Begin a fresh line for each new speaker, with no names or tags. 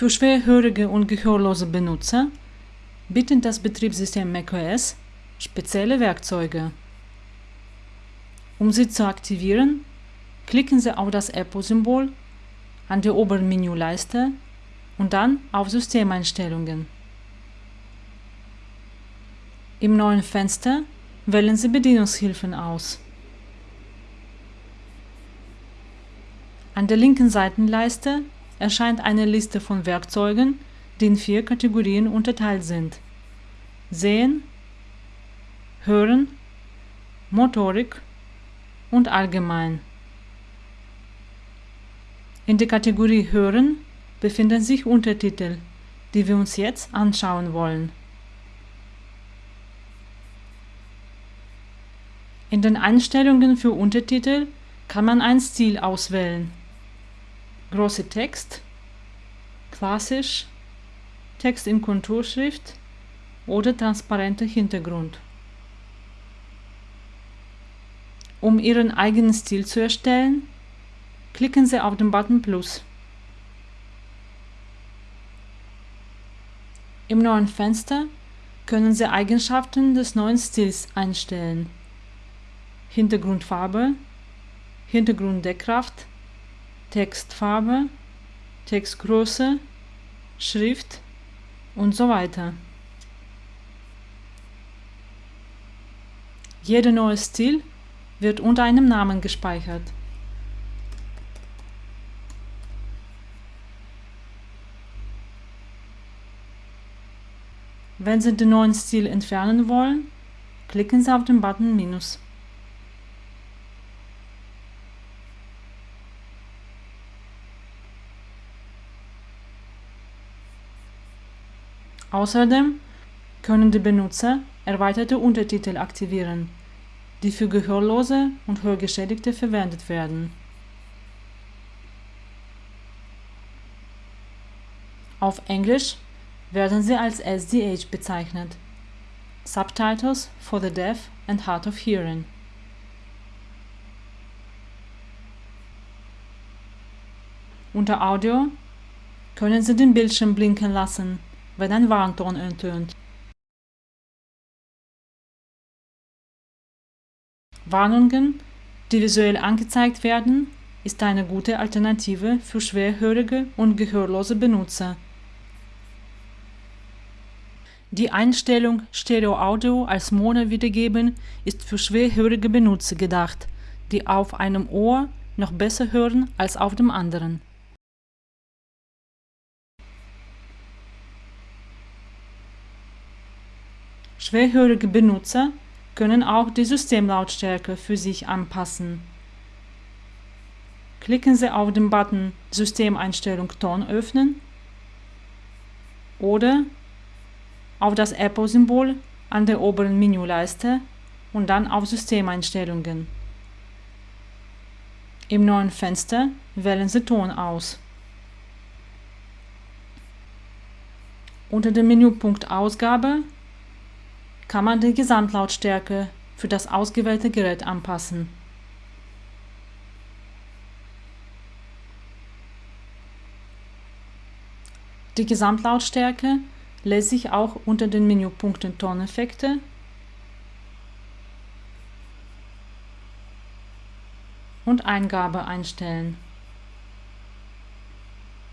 Für schwerhörige und gehörlose Benutzer bietet das Betriebssystem macOS spezielle Werkzeuge. Um sie zu aktivieren, klicken Sie auf das Apple-Symbol an der oberen Menüleiste und dann auf Systemeinstellungen. Im neuen Fenster wählen Sie Bedienungshilfen aus. An der linken Seitenleiste erscheint eine Liste von Werkzeugen, die in vier Kategorien unterteilt sind: Sehen, Hören, Motorik und Allgemein. In der Kategorie Hören befinden sich Untertitel, die wir uns jetzt anschauen wollen. In den Einstellungen für Untertitel kann man einen Stil auswählen große Text, klassisch, Text in Konturschrift oder transparenter Hintergrund. Um Ihren eigenen Stil zu erstellen, klicken Sie auf den Button Plus. Im neuen Fenster können Sie Eigenschaften des neuen Stils einstellen. Hintergrundfarbe, Hintergrunddeckkraft, Textfarbe, Textgröße, Schrift und so weiter. Jeder neue Stil wird unter einem Namen gespeichert. Wenn Sie den neuen Stil entfernen wollen, klicken Sie auf den Button Minus. Außerdem können die Benutzer erweiterte Untertitel aktivieren, die für Gehörlose und Hörgeschädigte verwendet werden. Auf Englisch werden sie als SDH bezeichnet Subtitles for the Deaf and Hard of Hearing. Unter Audio können Sie den Bildschirm blinken lassen wenn ein Warnton ertönt. Warnungen, die visuell angezeigt werden, ist eine gute Alternative für schwerhörige und gehörlose Benutzer. Die Einstellung Stereo Audio als Mono wiedergeben ist für schwerhörige Benutzer gedacht, die auf einem Ohr noch besser hören als auf dem anderen. Schwerhörige Benutzer können auch die Systemlautstärke für sich anpassen. Klicken Sie auf den Button Systemeinstellung Ton öffnen oder auf das Apple-Symbol an der oberen Menüleiste und dann auf Systemeinstellungen. Im neuen Fenster wählen Sie Ton aus. Unter dem Menüpunkt Ausgabe kann man die Gesamtlautstärke für das ausgewählte Gerät anpassen. Die Gesamtlautstärke lässt sich auch unter den Menüpunkten Toneffekte und Eingabe einstellen.